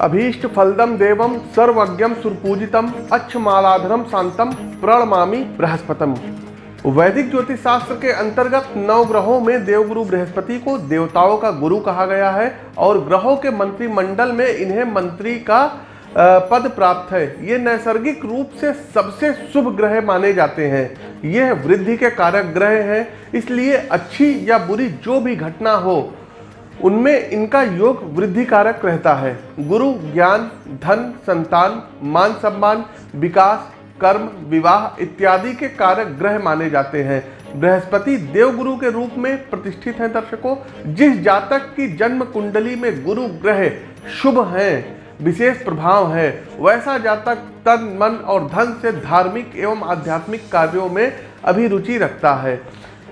अभीष्ट फलदम देवम सर्वज्ञम सुरपूजितम अच्छमालाधरम शांतम प्रणमामी बृहस्पतम। वैदिक ज्योतिष शास्त्र के अंतर्गत नौ ग्रहों में देवगुरु बृहस्पति को देवताओं का गुरु कहा गया है और ग्रहों के मंत्रिमंडल में इन्हें मंत्री का पद प्राप्त है। ये नैसर्गिक रूप से सबसे शुभ ग्रह माने जाते हैं। यह वृद्धि के कारक ग्रह हैं, इसलिए अच्छी या बुरी जो भी घटना हो उनमें इनका योग वृद्धि कारक रहता है। गुरु, ज्ञान, धन, संतान, मान सम्मान, विकास, कर्म, विवाह इत्यादि के कारक ग्रह माने जाते हैं। बृहस्पति देवगुरु के रूप में प्रतिष्ठित हैं दर्शकों। जिस जातक की जन्म कुंडली में गुरु ग्रह शुभ हैं, विशेष प्रभाव है, वैसा जातक तन, मन और धन से धार्मिक एवं आध्यात्मिक कार्यों में अभिरुचि रखता है।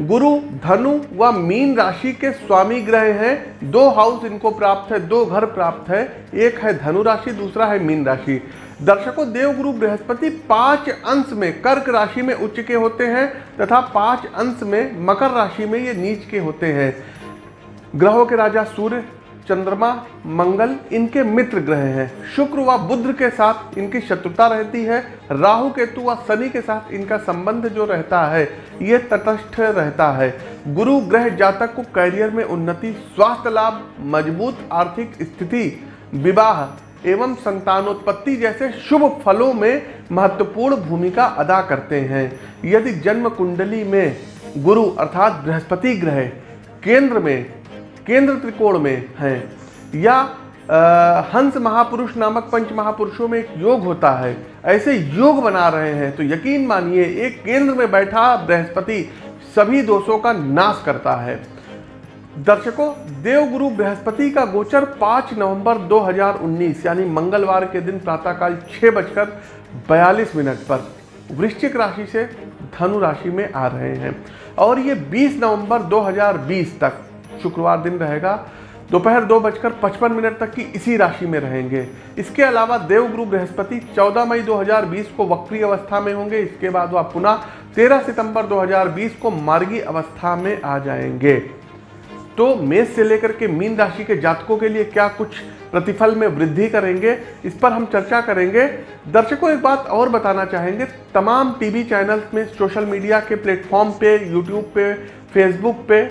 गुरु, धनु व मीन राशि के स्वामी ग्रह हैं। दो हाउस इनको प्राप्त है, दो घर प्राप्त है। एक है धनु राशि, दूसरा है मीन राशि। दर्शकों, देवगुरु बृहस्पति पाँच अंश में कर्क राशि में उच्च के होते हैं तथा पाँच अंश में मकर राशि में ये नीच के होते हैं। ग्रहों के राजा सूर्य चंद्रमा, मंगल इनके मित्र ग्रह हैं। शुक्र व बुद्ध के साथ इनकी शत्रुता रहती है। राहु, केतु व शनि के साथ इनका संबंध जो रहता है, ये तटस्थ रहता है। गुरु ग्रह जातक को कैरियर में उन्नति, स्वास्थ्य लाभ, मज़बूत आर्थिक स्थिति, विवाह एवं संतानोत्पत्ति जैसे शुभ फलों में महत्वपूर्ण भूमिका अदा करते हैं। यदि जन्म कुंडली में गुरु अर्थात बृहस्पति ग्रह केंद्र में केंद्र त्रिकोण में हैं। या आ, हंस महापुरुष नामक पंच महापुरुषों में एक योग होता है। ऐसे योग बना रहे हैं तो यकीन मानिए एक केंद्र में बैठा बृहस्पति सभी दोषों का नाश करता है। दर्शकों देवगुरु बृहस्पति का गोचर 5 नवंबर 2019 यानी मंगलवार के दिन प्रातःकाल छः बजकर बयालीस मिनट पर वृश्चिक राशि से धनु राशि में आ रहे हैं। और ये 20 नवंबर 2020 तक शुक्रवार दिन रहेगा। दोपहर दो बजकर पचपन मिनट तक की इसी राशि में रहेंगे। इसके अलावा देवगुरु बृहस्पति 14 मई 2020 को वक्री अवस्था में होंगे। इसके बाद वह पुनः 13 सितंबर 2020 को मार्गी अवस्था में आ जाएँगे। तो मेष से लेकर के मीन राशि के जातकों के लिए क्या कुछ प्रतिफल में वृद्धि करेंगे, इस पर हम चर्चा करेंगे। दर्शकों, एक बात और बताना चाहेंगे। तमाम टीवी चैनल्स में सोशल मीडिया के प्लेटफॉर्म पे, यूट्यूब पे, फेसबुक पे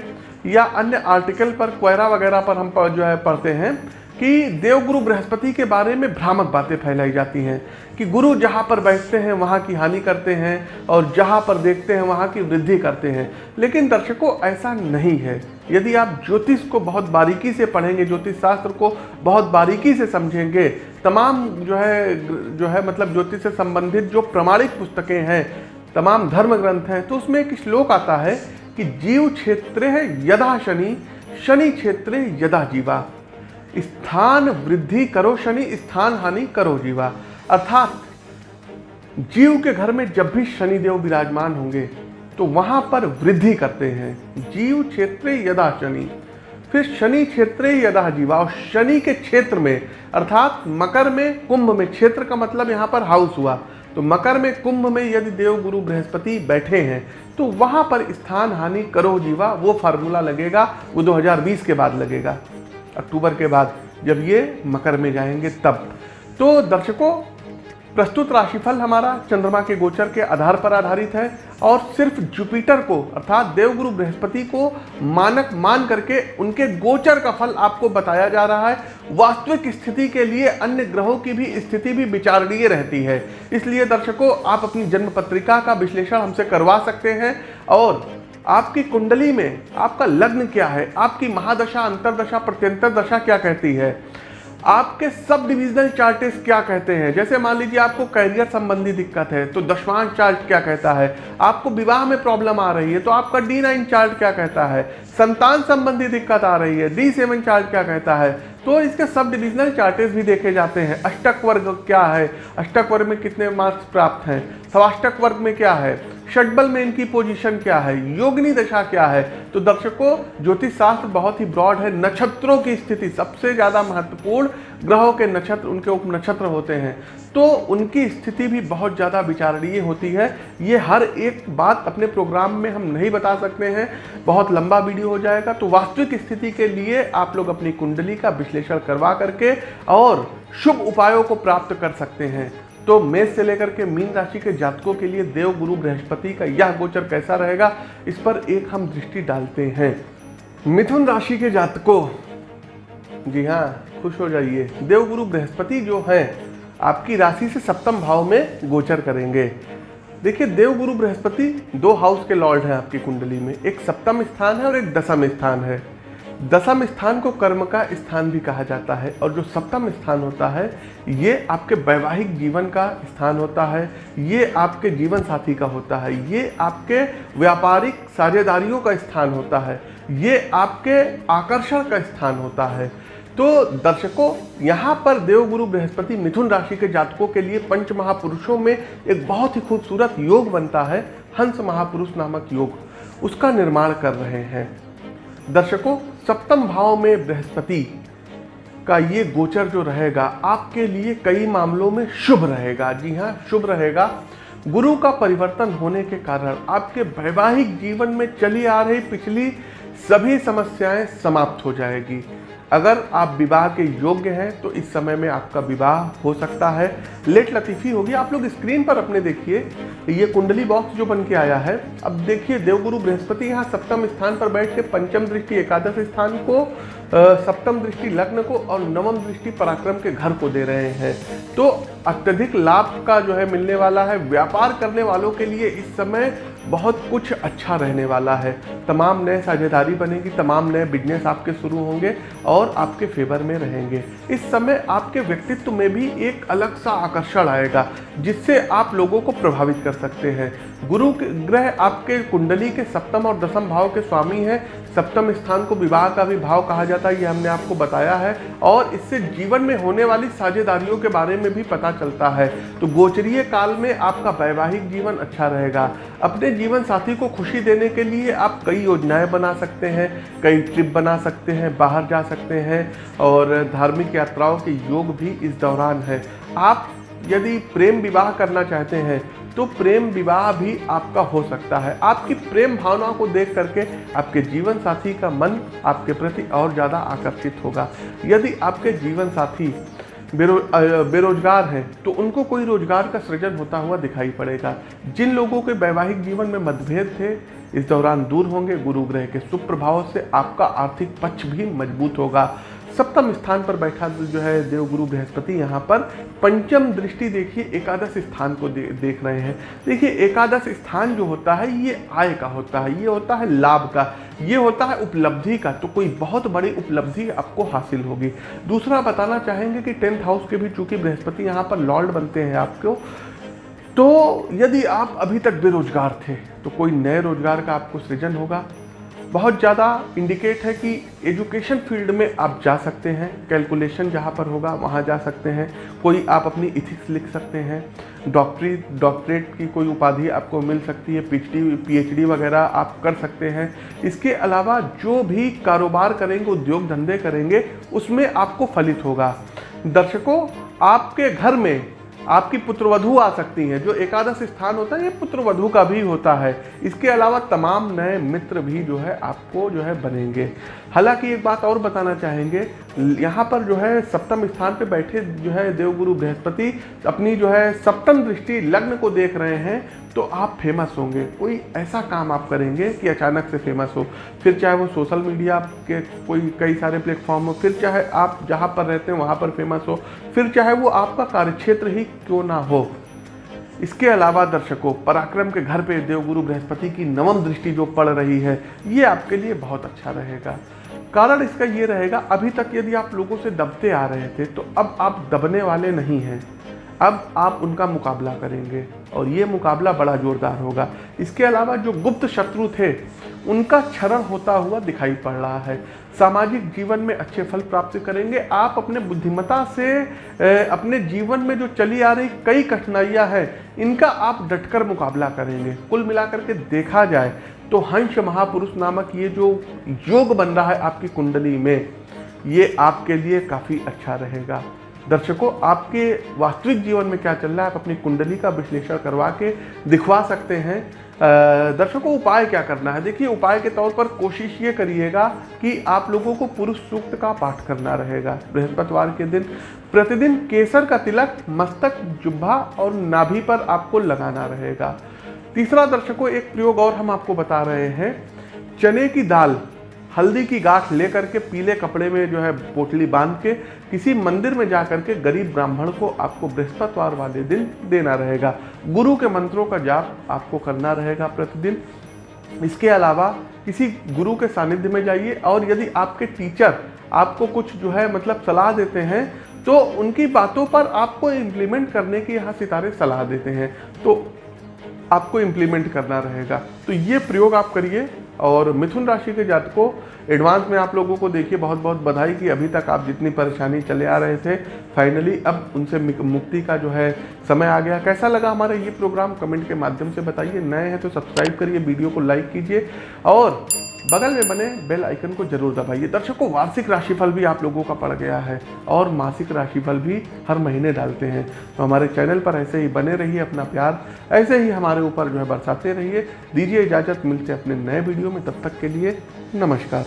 या अन्य आर्टिकल पर क्वेरा वगैरह पर हम जो है पढ़ते हैं कि देवगुरु बृहस्पति के बारे में भ्रामक बातें फैलाई जाती हैं कि गुरु जहाँ पर बैठते हैं, वहाँ की हानि करते हैं और जहाँ पर देखते हैं, वहाँ की वृद्धि करते हैं। लेकिन दर्शकों, ऐसा नहीं है। यदि आप ज्योतिष को बहुत बारीकी से पढ़ेंगे, ज्योतिष शास्त्र को बहुत बारीकी से समझेंगे, तमाम जो है जो है मतलब ज्योतिष से संबंधित जो प्रमाणिक पुस्तकें हैं, तमाम धर्म ग्रंथ हैं तो उसमें एक श्लोक आता है कि जीव क्षेत्र यदा शनि शनि क्षेत्र यदा जीवा। स्थान वृद्धि करो शनि, स्थान हानि करो जीवा। अर्थात जीव के घर में जब भी शनिदेव विराजमान होंगे तो वहाँ पर वृद्धि करते हैं। जीव क्षेत्र यदा शनि, फिर शनि क्षेत्र यदा जीवा। और शनि के क्षेत्र में, अर्थात मकर में, कुंभ में, क्षेत्र का मतलब यहाँ पर हाउस हुआ। तो मकर में कुंभ में यदि देव गुरु बृहस्पति बैठे हैं तो वहाँ पर स्थान हानि करो जीवा, वो फार्मूला लगेगा, वो 2020 के बाद लगेगा, अक्टूबर के बाद, जब ये मकर में जाएँगे तब। तो दर्शकों प्रस्तुत राशिफल हमारा चंद्रमा के गोचर के आधार पर आधारित है और सिर्फ़ जुपिटर को, अर्थात देवगुरु बृहस्पति को मानक मान करके उनके गोचर का फल आपको बताया जा रहा है। वास्तविक स्थिति के लिए अन्य ग्रहों की भी स्थिति भी विचारणीय रहती है। इसलिए दर्शकों, आप अपनी जन्म पत्रिका का विश्लेषण हमसे करवा सकते हैं और आपकी कुंडली में आपका लग्न क्या है? आपकी महादशा, अंतरदशा, प्रत्यंतर दशा क्या कहती है? आपके सब डिविजनल चार्टेस क्या कहते हैं? जैसे मान लीजिए आपको कैरियर संबंधी दिक्कत है तो दशवांश चार्ट क्या कहता है? आपको विवाह में प्रॉब्लम आ रही है तो आपका डी नाइन चार्ट क्या कहता है? संतान संबंधी दिक्कत आ रही है डी सेवन चार्ट क्या कहता है? तो इसके सब डिविजनल चार्टेस भी देखे जाते हैं। अष्टक वर्ग क्या है? अष्टक वर्ग में कितने मार्क्स प्राप्त हैं? सवाष्टक वर्ग में क्या है? षटबल में इनकी पोजीशन क्या है? योगनी दशा क्या है? तो दर्शकों ज्योतिष शास्त्र बहुत ही ब्रॉड है। नक्षत्रों की स्थिति सबसे ज़्यादा महत्वपूर्ण ग्रहों के नक्षत्र, उनके उप नक्षत्र होते हैं। तो उनकी स्थिति भी बहुत ज़्यादा विचारणीय होती है। ये हर एक बात अपने प्रोग्राम में हम नहीं बता सकते हैं। बहुत लंबा वीडियो हो जाएगा। तो वास्तविक स्थिति के लिए आप लोग अपनी कुंडली का विश्लेषण करवा करके और शुभ उपायों को प्राप्त कर सकते हैं। तो मेष से लेकर के मीन राशि के जातकों के लिए देव, गुरु, बृहस्पति का यह गोचर कैसा रहेगा, इस पर एक हम दृष्टि डालते हैं। मिथुन राशि के जातकों, जी हाँ खुश हो जाइए। देवगुरु बृहस्पति जो है, आपकी राशि से सप्तम भाव में गोचर करेंगे। देखिए देवगुरु बृहस्पति दो हाउस के लॉर्ड हैं आपकी कुंडली में। एक सप्तम स्थान है और एक दसम स्थान है। दसम स्थान को कर्म का स्थान भी कहा जाता है और जो सप्तम स्थान होता है, ये आपके वैवाहिक जीवन का स्थान होता है, ये आपके जीवन साथी का होता है, ये आपके व्यापारिक साझेदारियों का स्थान होता है, ये आपके आकर्षण का स्थान होता है। तो दर्शकों, यहाँ पर देवगुरु बृहस्पति मिथुन राशि के जातकों के लिए पंच महापुरुषों में एक बहुत ही खूबसूरत योग बनता है, हंस महापुरुष नामक योग। उसका निर्माण कर रहे हैं। दर्शकों, सप्तम भाव में बृहस्पति का ये गोचर जो रहेगा, आपके लिए कई मामलों में शुभ रहेगा। जी हाँ शुभ रहेगा। गुरु का परिवर्तन होने के कारण आपके वैवाहिक जीवन में चली आ रही पिछली सभी समस्याएँ समाप्त हो जाएगी। अगर आप विवाह के योग्य हैं तो इस समय में आपका विवाह हो सकता है। लेट लतीफ़ी होगी। आप लोग स्क्रीन पर अपने देखिए। ये कुंडली बॉक्स जो बन के आया है, अब देखिए देवगुरु बृहस्पति यहाँ सप्तम स्थान पर बैठ के पंचम दृष्टि, एकादश स्थान को सप्तम दृष्टि लग्न को और नवम दृष्टि पराक्रम के घर को दे रहे हैं। तो अत्यधिक लाभ का जो है मिलने वाला है। व्यापार करने वालों के लिए इस समय बहुत कुछ अच्छा रहने वाला है। तमाम नए साझेदारी बनेगी, तमाम नए बिज़नेस आपके शुरू होंगे और आपके फेवर में रहेंगे। इस समय आपके व्यक्तित्व में भी एक अलग सा आकर्षण आएगा, जिससे आप लोगों को प्रभावित कर सकते हैं। गुरु ग्रह आपके कुंडली के सप्तम और दसम भाव के स्वामी हैं। सप्तम स्थान को विवाह का भी भाव कहा जाता है, ये हमने आपको बताया है। और इससे जीवन में होने वाली साझेदारियों के बारे में भी पता चलता है। तो गोचरीय काल में आपका वैवाहिक जीवन अच्छा रहेगा। अपने जीवन साथी को खुशी देने के लिए आप कई योजनाएँ बना सकते हैं, कई ट्रिप बना सकते हैं, बाहर जा सकते हैं और धार्मिक यात्राओं के योग भी इस दौरान है। आप यदि प्रेम विवाह करना चाहते हैं तो प्रेम विवाह भी आपका हो सकता है। आपकी प्रेम भावनाओं को देख करके आपके जीवन साथी का मन आपके प्रति और ज़्यादा आकर्षित होगा। यदि आपके जीवन साथी बेरो बेरोजगार हैं तो उनको कोई रोज़गार का सृजन होता हुआ दिखाई पड़ेगा। जिन लोगों के वैवाहिक जीवन में मतभेद थे, इस दौरान दूर होंगे गुरु ग्रह के सुप्रभाव से आपका आर्थिक पक्ष भी मज़बूत होगा। सप्तम स्थान पर बैठा जो है देवगुरु बृहस्पति यहाँ पर पंचम दृष्टि देखिए एकादश स्थान को दे, देख रहे हैं। देखिए एकादश स्थान जो होता है ये आय का होता है ये होता है लाभ का ये होता है उपलब्धि का तो कोई बहुत बड़ी उपलब्धि आपको हासिल होगी। दूसरा बताना चाहेंगे कि टेंथ हाउस के भी चूँकि बृहस्पति यहाँ पर लॉर्ड बनते हैं आपको तो यदि आप अभी तक बेरोजगार थे तो कोई नए रोज़गार का आपको सृजन होगा। बहुत ज़्यादा इंडिकेट है कि एजुकेशन फ़ील्ड में आप जा सकते हैं कैलकुलेशन जहाँ पर होगा वहाँ जा सकते हैं, कोई आप अपनी इथिक्स लिख सकते हैं डॉक्टरी डॉक्टरेट की कोई उपाधि आपको मिल सकती है पीएचडी पीएचडी वगैरह आप कर सकते हैं। इसके अलावा जो भी कारोबार करेंगे, उद्योग धंधे करेंगे, उसमें आपको फलित होगा। दर्शकों, आपके घर में आपकी पुत्रवधु आ सकती हैं। जो एकादश स्थान होता है, ये पुत्रवधु का भी होता है। इसके अलावा तमाम नए मित्र भी जो है, आपको जो है बनेंगे। हालाँकि एक बात और बताना चाहेंगे, यहाँ पर जो है, सप्तम स्थान पे बैठे जो है, देवगुरु बृहस्पति अपनी जो है, सप्तम दृष्टि लग्न को देख रहे हैं तो आप फ़ेमस होंगे। कोई ऐसा काम आप करेंगे कि अचानक से फ़ेमस हो। फिर चाहे वो सोशल मीडिया के कोई, कई सारे प्लेटफॉर्म हो, फिर चाहे आप जहाँ पर रहते हैं, वहाँ पर फ़ेमस हो। फिर चाहे वो आपका कार्यक्षेत्र ही क्यों ना हो? इसके अलावा दर्शकों, पराक्रम के घर पे देवगुरु बृहस्पति की नवम दृष्टि जो पड़ रही है, ये आपके लिए बहुत अच्छा रहेगा। कारण इसका ये रहेगा, अभी तक यदि आप लोगों से दबते आ रहे थे तो अब आप दबने वाले नहीं हैं। अब आप उनका मुकाबला करेंगे, और ये मुकाबला बड़ा जोरदार होगा। इसके अलावा जो गुप्त शत्रु थे उनका क्षरण होता हुआ दिखाई पड़ रहा है। सामाजिक जीवन में अच्छे फल प्राप्त करेंगे। आप अपने बुद्धिमता से अपने जीवन में जो चली आ रही कई कठिनाइयाँ हैं, इनका आप डटकर मुकाबला करेंगे। कुल मिलाकर के देखा जाए तो हंस महापुरुष नामक ये जो योग बन रहा है आपकी कुंडली में, ये आपके लिए काफ़ी अच्छा रहेगा। दर्शकों, आपके वास्तविक जीवन में क्या चल रहा है? आप अपनी कुंडली का विश्लेषण करवा के दिखवा सकते हैं। दर्शकों, उपाय क्या करना है? देखिए, उपाय के तौर पर कोशिश ये करिएगा कि आप लोगों को पुरुष सूक्त का पाठ करना रहेगा। बृहस्पतिवार के दिन प्रतिदिन केसर का तिलक, मस्तक जुब्भा और नाभि पर आपको लगाना रहेगा। तीसरा दर्शकों, एक प्रयोग और हम आपको बता रहे हैं। चने की दाल हल्दी की गांठ लेकर के पीले कपड़े में जो है पोटली बाँध के किसी मंदिर में जा करके गरीब ब्राह्मण को आपको बृहस्पतिवार वाले दिन देना रहेगा। गुरु के मंत्रों का जाप आपको करना रहेगा प्रतिदिन। इसके अलावा किसी गुरु के सानिध्य में जाइए और यदि आपके टीचर आपको कुछ जो है मतलब सलाह देते हैं तो उनकी बातों पर आपको इम्प्लीमेंट करने की यहाँ सितारे सलाह देते हैं। तो आपको इम्प्लीमेंट करना रहेगा। तो ये प्रयोग आप करिए। और मिथुन राशि के जातकों एडवांस में आप लोगों को देखिए बहुत बहुत बधाई कि अभी तक आप जितनी परेशानी चले आ रहे थे फाइनली अब उनसे मुक्ति का जो है समय आ गया। कैसा लगा हमारा ये प्रोग्राम कमेंट के माध्यम से बताइए। नए हैं तो सब्सक्राइब करिए, वीडियो को लाइक कीजिए और बगल में बने बेल आइकन को ज़रूर दबाइए। दर्शकों, वार्षिक राशिफल भी आप लोगों का पड़ गया है और मासिक राशिफल भी हर महीने डालते हैं। तो हमारे चैनल पर ऐसे ही बने रहिए अपना प्यार, ऐसे ही हमारे ऊपर जो है बरसाते रहिए। दीजिए इजाज़त, मिलते अपने नए वीडियो में, तब तक के लिए नमस्कार।